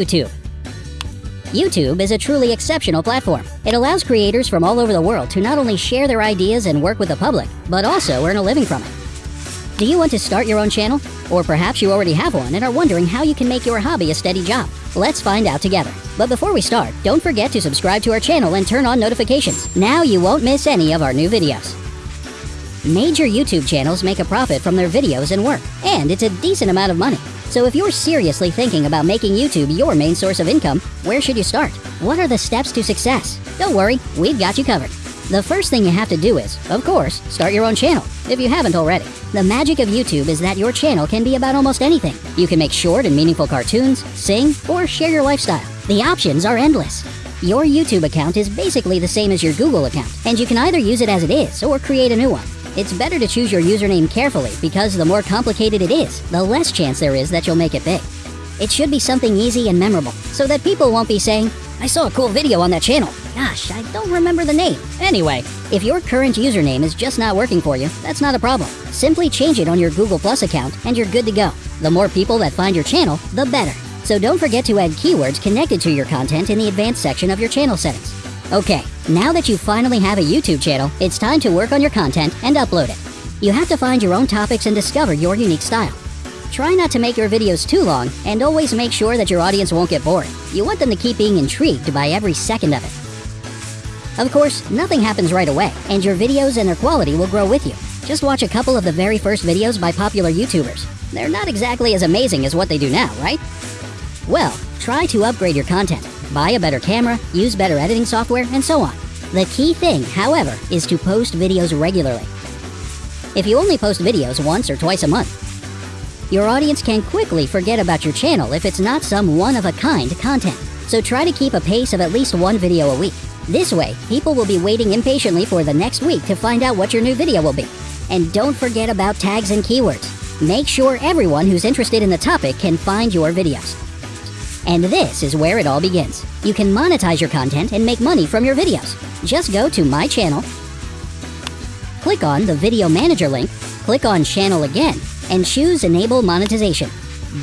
YouTube. YouTube is a truly exceptional platform. It allows creators from all over the world to not only share their ideas and work with the public, but also earn a living from it. Do you want to start your own channel? Or perhaps you already have one and are wondering how you can make your hobby a steady job? Let's find out together. But before we start, don't forget to subscribe to our channel and turn on notifications. Now you won't miss any of our new videos. Major YouTube channels make a profit from their videos and work, and it's a decent amount of money. So if you're seriously thinking about making YouTube your main source of income, where should you start? What are the steps to success? Don't worry, we've got you covered. The first thing you have to do is, of course, start your own channel, if you haven't already. The magic of YouTube is that your channel can be about almost anything. You can make short and meaningful cartoons, sing, or share your lifestyle. The options are endless. Your YouTube account is basically the same as your Google account, and you can either use it as it is or create a new one. It's better to choose your username carefully because the more complicated it is, the less chance there is that you'll make it big. It should be something easy and memorable so that people won't be saying, I saw a cool video on that channel. Gosh, I don't remember the name. Anyway, if your current username is just not working for you, that's not a problem. Simply change it on your Google Plus account and you're good to go. The more people that find your channel, the better. So don't forget to add keywords connected to your content in the advanced section of your channel settings. Okay, now that you finally have a YouTube channel, it's time to work on your content and upload it. You have to find your own topics and discover your unique style. Try not to make your videos too long, and always make sure that your audience won't get bored. You want them to keep being intrigued by every second of it. Of course, nothing happens right away, and your videos and their quality will grow with you. Just watch a couple of the very first videos by popular YouTubers. They're not exactly as amazing as what they do now, right? Well, try to upgrade your content buy a better camera, use better editing software, and so on. The key thing, however, is to post videos regularly. If you only post videos once or twice a month, your audience can quickly forget about your channel if it's not some one-of-a-kind content. So try to keep a pace of at least one video a week. This way, people will be waiting impatiently for the next week to find out what your new video will be. And don't forget about tags and keywords. Make sure everyone who's interested in the topic can find your videos. And this is where it all begins. You can monetize your content and make money from your videos. Just go to my channel, click on the video manager link, click on channel again, and choose enable monetization.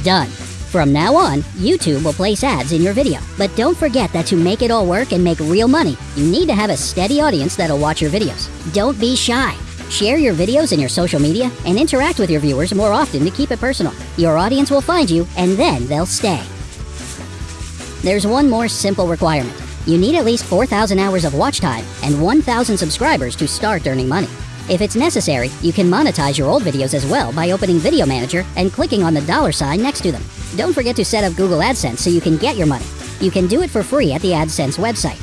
Done. From now on, YouTube will place ads in your video. But don't forget that to make it all work and make real money, you need to have a steady audience that'll watch your videos. Don't be shy. Share your videos in your social media and interact with your viewers more often to keep it personal. Your audience will find you and then they'll stay. There's one more simple requirement. You need at least 4,000 hours of watch time and 1,000 subscribers to start earning money. If it's necessary, you can monetize your old videos as well by opening Video Manager and clicking on the dollar sign next to them. Don't forget to set up Google AdSense so you can get your money. You can do it for free at the AdSense website.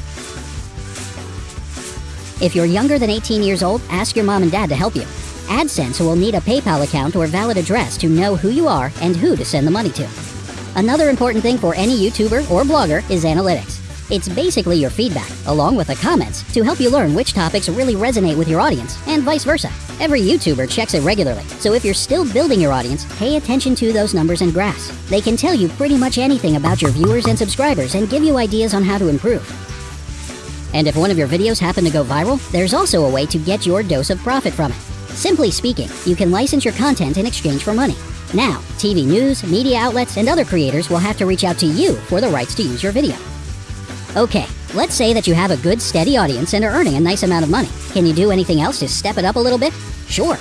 If you're younger than 18 years old, ask your mom and dad to help you. AdSense will need a PayPal account or valid address to know who you are and who to send the money to. Another important thing for any YouTuber or blogger is analytics. It's basically your feedback, along with the comments, to help you learn which topics really resonate with your audience, and vice versa. Every YouTuber checks it regularly, so if you're still building your audience, pay attention to those numbers and graphs. They can tell you pretty much anything about your viewers and subscribers and give you ideas on how to improve. And if one of your videos happen to go viral, there's also a way to get your dose of profit from it. Simply speaking, you can license your content in exchange for money. Now, TV news, media outlets, and other creators will have to reach out to you for the rights to use your video. Okay, let's say that you have a good steady audience and are earning a nice amount of money. Can you do anything else to step it up a little bit? Sure.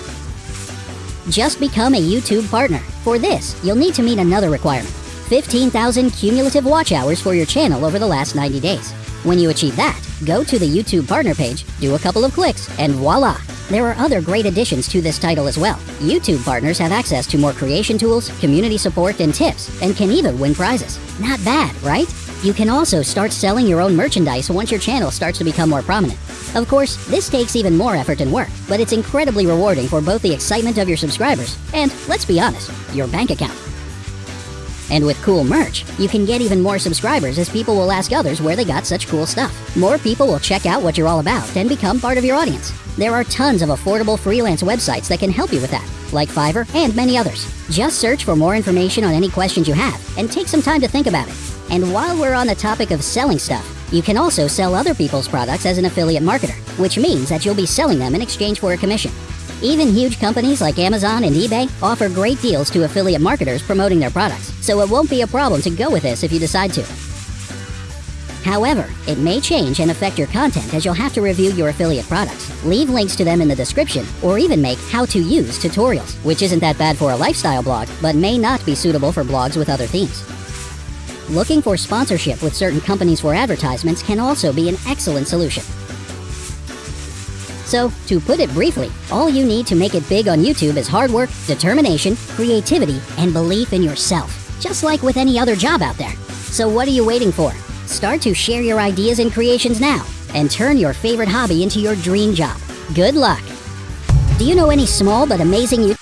Just become a YouTube partner. For this, you'll need to meet another requirement. 15,000 cumulative watch hours for your channel over the last 90 days. When you achieve that, go to the YouTube partner page, do a couple of clicks, and voila! There are other great additions to this title as well. YouTube partners have access to more creation tools, community support, and tips, and can even win prizes. Not bad, right? You can also start selling your own merchandise once your channel starts to become more prominent. Of course, this takes even more effort and work, but it's incredibly rewarding for both the excitement of your subscribers and, let's be honest, your bank account. And with cool merch, you can get even more subscribers as people will ask others where they got such cool stuff. More people will check out what you're all about and become part of your audience. There are tons of affordable freelance websites that can help you with that, like Fiverr and many others. Just search for more information on any questions you have and take some time to think about it. And while we're on the topic of selling stuff, you can also sell other people's products as an affiliate marketer, which means that you'll be selling them in exchange for a commission. Even huge companies like Amazon and eBay offer great deals to affiliate marketers promoting their products, so it won't be a problem to go with this if you decide to. However, it may change and affect your content as you'll have to review your affiliate products, leave links to them in the description, or even make how-to-use tutorials, which isn't that bad for a lifestyle blog, but may not be suitable for blogs with other themes. Looking for sponsorship with certain companies for advertisements can also be an excellent solution. So, to put it briefly, all you need to make it big on YouTube is hard work, determination, creativity, and belief in yourself, just like with any other job out there. So what are you waiting for? Start to share your ideas and creations now, and turn your favorite hobby into your dream job. Good luck! Do you know any small but amazing